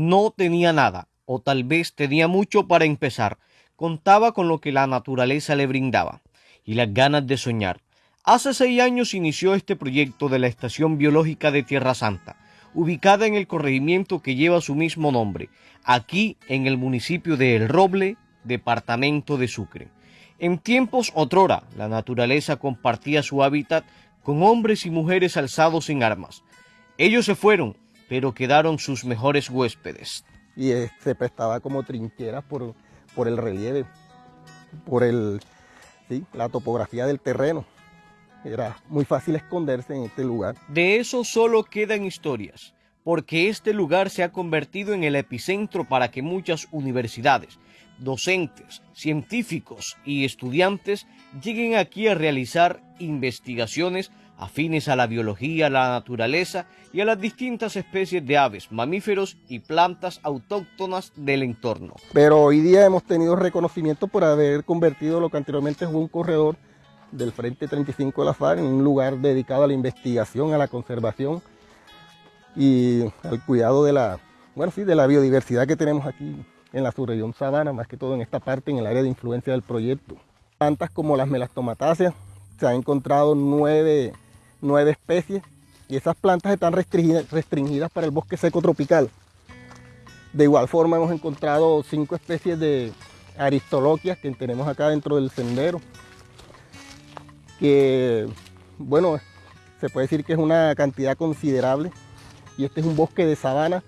No tenía nada, o tal vez tenía mucho para empezar. Contaba con lo que la naturaleza le brindaba y las ganas de soñar. Hace seis años inició este proyecto de la Estación Biológica de Tierra Santa, ubicada en el corregimiento que lleva su mismo nombre, aquí en el municipio de El Roble, departamento de Sucre. En tiempos otrora, la naturaleza compartía su hábitat con hombres y mujeres alzados en armas. Ellos se fueron, pero quedaron sus mejores huéspedes. Y eh, se prestaba como trincheras por, por el relieve, por el, la topografía del terreno. Era muy fácil esconderse en este lugar. De eso solo quedan historias, porque este lugar se ha convertido en el epicentro para que muchas universidades, docentes, científicos y estudiantes lleguen aquí a realizar investigaciones afines a la biología, la naturaleza y a las distintas especies de aves, mamíferos y plantas autóctonas del entorno. Pero hoy día hemos tenido reconocimiento por haber convertido lo que anteriormente fue un corredor del Frente 35 de la FARC en un lugar dedicado a la investigación, a la conservación y al cuidado de la, bueno, sí, de la biodiversidad que tenemos aquí en la subregión sabana, más que todo en esta parte, en el área de influencia del proyecto. Plantas como las melastomatáceas, se han encontrado nueve nueve especies y esas plantas están restringidas, para el bosque seco tropical. De igual forma hemos encontrado cinco especies de aristoloquias que tenemos acá dentro del sendero, que bueno, se puede decir que es una cantidad considerable y este es un bosque de sabana,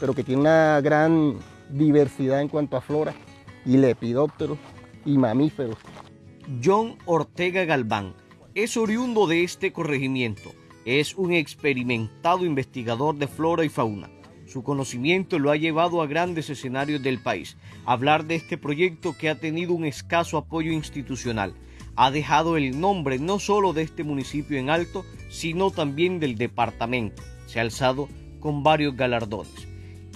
pero que tiene una gran diversidad en cuanto a flora y lepidópteros y mamíferos. John Ortega Galván es oriundo de este corregimiento. Es un experimentado investigador de flora y fauna. Su conocimiento lo ha llevado a grandes escenarios del país. Hablar de este proyecto que ha tenido un escaso apoyo institucional. Ha dejado el nombre no solo de este municipio en alto, sino también del departamento. Se ha alzado con varios galardones.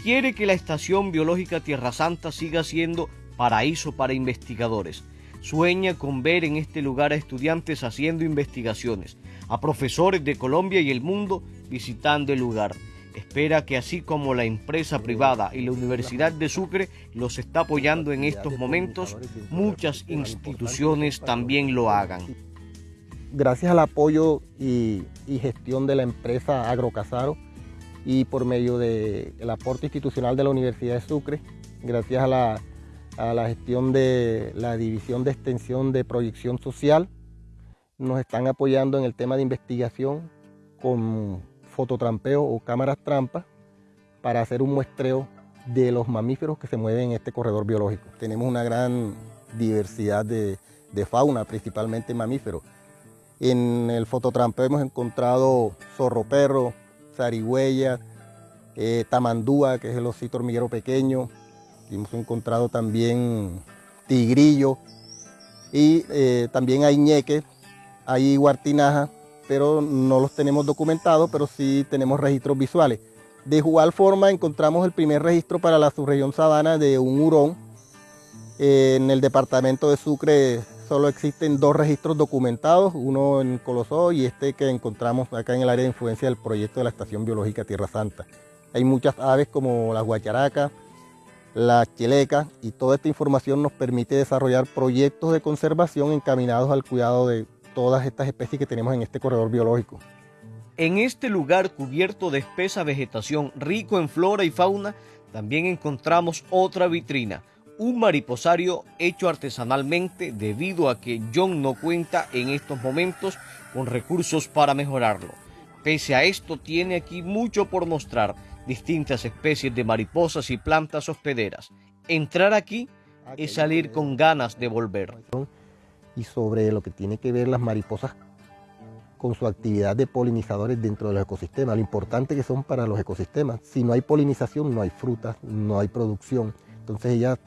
Quiere que la Estación Biológica Tierra Santa siga siendo paraíso para investigadores sueña con ver en este lugar a estudiantes haciendo investigaciones, a profesores de Colombia y el mundo visitando el lugar. Espera que así como la empresa privada y la Universidad de Sucre los está apoyando en estos momentos, muchas instituciones también lo hagan. Gracias al apoyo y, gestión de la empresa Agrocasaro y por medio del aporte institucional de la Universidad de Sucre, gracias a la a la gestión de la División de Extensión de Proyección Social. Nos están apoyando en el tema de investigación con fototrampeo o cámaras trampas para hacer un muestreo de los mamíferos que se mueven en este corredor biológico. Tenemos una gran diversidad de, fauna, principalmente mamíferos. En el fototrampeo hemos encontrado zorro-perro, zarigüeya, eh, tamandúa, que es el osito hormiguero pequeño, hemos encontrado también tigrillo y eh, también hay ñeque, hay guartinaja, pero no los tenemos documentados, pero sí tenemos registros visuales. De igual forma encontramos el primer registro para la subregión sabana de un hurón. en el departamento de Sucre solo existen dos registros documentados, uno en Colosó y este que encontramos acá en el área de influencia del proyecto de la Estación Biológica Tierra Santa. Hay muchas aves como las guacharacas, la cheleca y toda esta información nos permite desarrollar proyectos de conservación encaminados al cuidado de todas estas especies que tenemos en este corredor biológico. En este lugar cubierto de espesa vegetación rico en flora y fauna, también encontramos otra vitrina, un mariposario hecho artesanalmente debido a que John no cuenta en estos momentos con recursos para mejorarlo. Pese a esto, tiene aquí mucho por mostrar distintas especies de mariposas y plantas hospederas. Entrar aquí ah, es salir con ganas de volver. Y sobre lo que tiene que ver las mariposas con su actividad de polinizadores dentro de los ecosistemas, lo importante que son para los ecosistemas. Si no hay polinización, no hay frutas, no hay producción. Entonces ellas,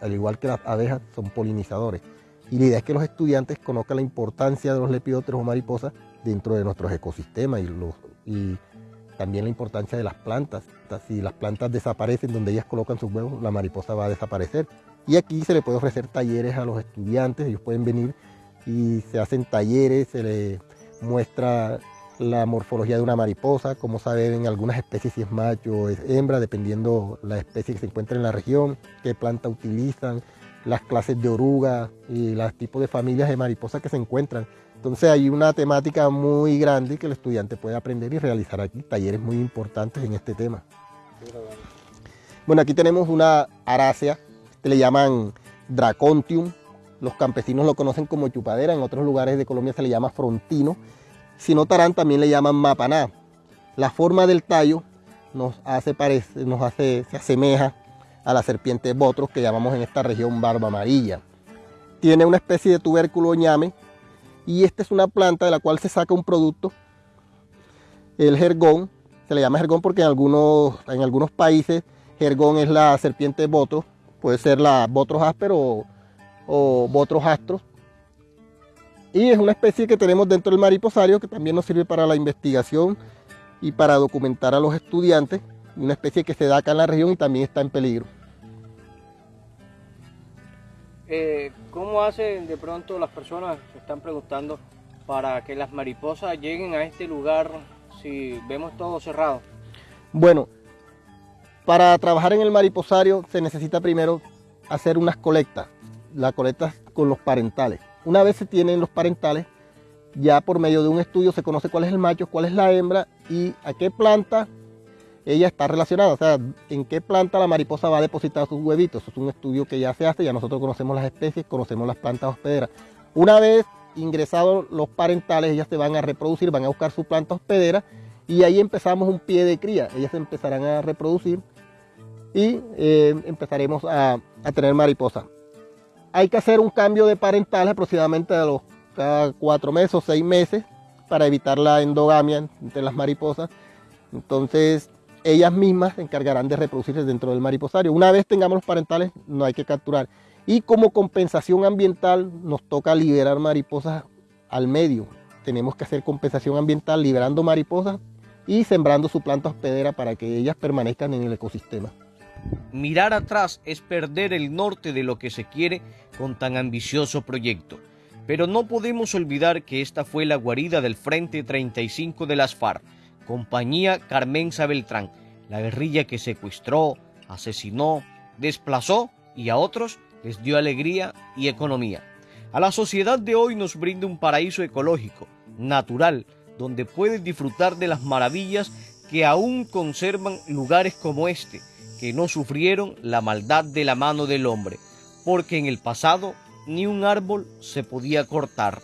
al igual que las abejas, son polinizadores. Y la idea es que los estudiantes conozcan la importancia de los lepidópteros o mariposas dentro de nuestros ecosistemas y, los, y también la importancia de las plantas. Si las plantas desaparecen donde ellas colocan sus huevos, la mariposa va a desaparecer. Y aquí se le puede ofrecer talleres a los estudiantes, ellos pueden venir y se hacen talleres, se les muestra la morfología de una mariposa, cómo saber en algunas especies si es macho o es hembra, dependiendo la especie que se encuentra en la región, qué planta utilizan, las clases de oruga y los tipos de familias de mariposas que se encuentran. Entonces hay una temática muy grande que el estudiante puede aprender y realizar aquí, talleres muy importantes en este tema. Bueno, aquí tenemos una arácea, le llaman Dracontium, los campesinos lo conocen como chupadera, en otros lugares de Colombia se le llama frontino, si notarán también le llaman mapaná. La forma del tallo nos hace, parece, nos hace, se asemeja a la serpiente botros que llamamos en esta región barba amarilla. Tiene una especie de tubérculo ñame y esta es una planta de la cual se saca un producto, el jergón, se le llama jergón porque en algunos, en algunos países jergón es la serpiente botros, puede ser la botros áspero o, o botros y es una especie que tenemos dentro del mariposario que también nos sirve para la investigación y para documentar a los estudiantes. Una especie que se da acá en la región y también está en peligro. Eh, ¿Cómo hacen de pronto las personas, se están preguntando, para que las mariposas lleguen a este lugar si vemos todo cerrado? Bueno, para trabajar en el mariposario se necesita primero hacer unas colectas, la colecta con los parentales. Una vez se tienen los parentales, ya por medio de un estudio se conoce cuál es el macho, cuál es la hembra y a qué planta ella está relacionada, o sea, en qué planta la mariposa va a depositar sus huevitos. Eso es un estudio que ya se hace, ya nosotros conocemos las especies, conocemos las plantas hospederas. Una vez ingresados los parentales, ellas se van a reproducir, van a buscar su planta hospedera y ahí empezamos un pie de cría. Ellas empezarán a reproducir y eh, empezaremos a, a tener mariposas hay que hacer un cambio de parentales aproximadamente a los cada cuatro meses o seis meses para evitar la endogamia entre las mariposas. Entonces, ellas mismas se encargarán de reproducirse dentro del mariposario. Una vez tengamos los parentales, no hay que capturar. Y como compensación ambiental, nos toca liberar mariposas al medio. Tenemos que hacer compensación ambiental liberando mariposas y sembrando su planta hospedera para que ellas permanezcan en el ecosistema. Mirar atrás es perder el norte de lo que se quiere con tan ambicioso proyecto. Pero no podemos olvidar que esta fue la guarida del Frente 35 de las FARC, compañía Carmenza Beltrán, la guerrilla que secuestró, asesinó, desplazó y a otros les dio alegría y economía. A la sociedad de hoy nos brinda un paraíso ecológico, natural, donde puedes disfrutar de las maravillas que aún conservan lugares como este, que no sufrieron la maldad de la mano del hombre, porque en el pasado ni un árbol se podía cortar.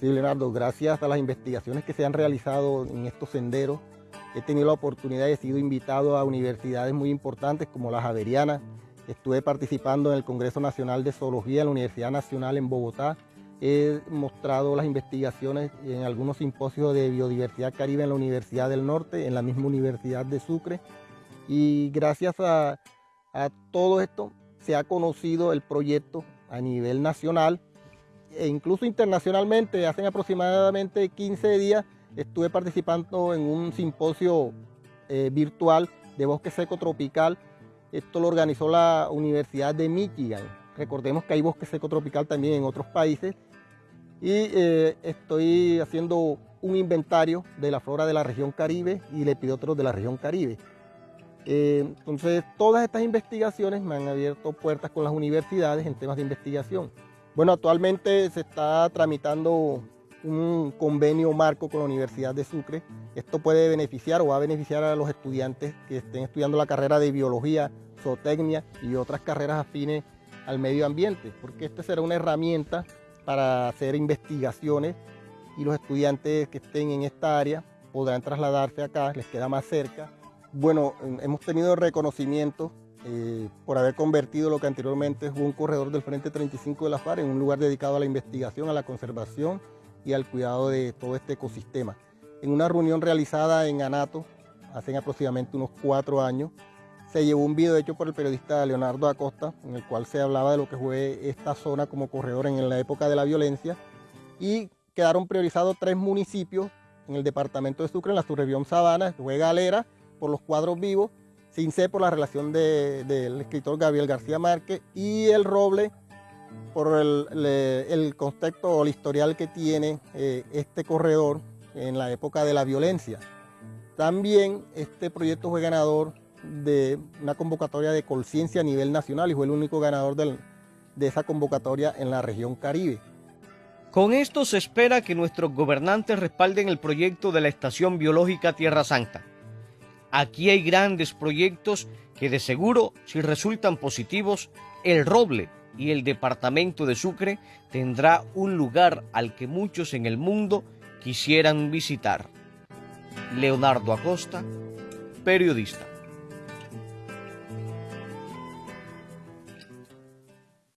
Sí, Leonardo, gracias a las investigaciones que se han realizado en estos senderos, he tenido la oportunidad de sido invitado a universidades muy importantes como la Javeriana. Estuve participando en el Congreso Nacional de Zoología en la Universidad Nacional en Bogotá He mostrado las investigaciones en algunos simposios de biodiversidad caribe en la Universidad del Norte, en la misma Universidad de Sucre. Y gracias a, todo esto se ha conocido el proyecto a nivel nacional e incluso internacionalmente. Hace aproximadamente 15 días estuve participando en un simposio eh, virtual de bosque seco tropical. Esto lo organizó la Universidad de Michigan. Recordemos que hay bosque seco tropical también en otros países y eh, estoy haciendo un inventario de la flora de la región Caribe y lepidópteros de la región Caribe. Eh, entonces, todas estas investigaciones me han abierto puertas con las universidades en temas de investigación. Bueno, actualmente se está tramitando un convenio marco con la Universidad de Sucre. Esto puede beneficiar o va a beneficiar a los estudiantes que estén estudiando la carrera de biología, zootecnia y otras carreras afines al medio ambiente, porque esta será una herramienta para hacer investigaciones y los estudiantes que estén en esta área podrán trasladarse acá, les queda más cerca. Bueno, hemos tenido reconocimiento eh, por haber convertido lo que anteriormente fue un corredor del Frente 35 de la FARC en un lugar dedicado a la investigación, a la conservación y al cuidado de todo este ecosistema. En una reunión realizada en Anato, hace aproximadamente unos cuatro años, se llevó un video hecho por el periodista Leonardo Acosta, en el cual se hablaba de lo que fue esta zona como corredor en la época de la violencia, y quedaron priorizados tres municipios en el departamento de Sucre, en la subregión Sabana, fue Galera, por los cuadros vivos, Cincé por la relación del escritor Gabriel García Márquez y el roble por el, contexto o el historial que tiene eh, este corredor en la época de la violencia. También este proyecto fue ganador de una convocatoria de conciencia a nivel nacional y fue el único ganador de esa convocatoria en la región Caribe. Con esto se espera que nuestros gobernantes respalden el proyecto de la Estación Biológica Tierra Santa. Aquí hay grandes proyectos que de seguro, si resultan positivos, el roble y el departamento de Sucre tendrá un lugar al que muchos en el mundo quisieran visitar. Leonardo Acosta, periodista.